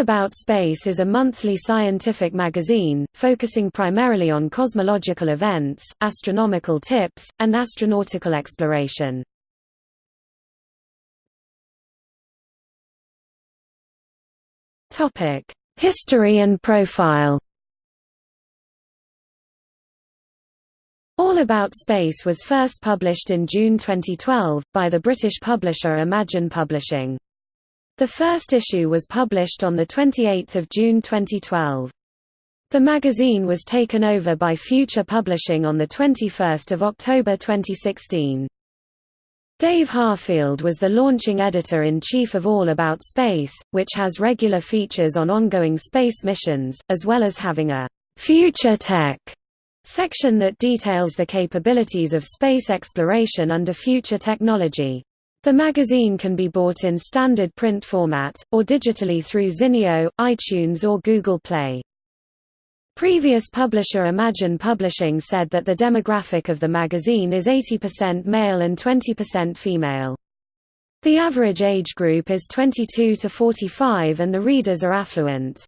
About Space is a monthly scientific magazine, focusing primarily on cosmological events, astronomical tips, and astronautical exploration. History and profile All About Space was first published in June 2012, by the British publisher Imagine Publishing. The first issue was published on 28 June 2012. The magazine was taken over by Future Publishing on 21 October 2016. Dave Harfield was the launching editor-in-chief of All About Space, which has regular features on ongoing space missions, as well as having a «Future Tech» section that details the capabilities of space exploration under future technology. The magazine can be bought in standard print format, or digitally through Zinio, iTunes or Google Play. Previous publisher Imagine Publishing said that the demographic of the magazine is 80% male and 20% female. The average age group is 22 to 45 and the readers are affluent.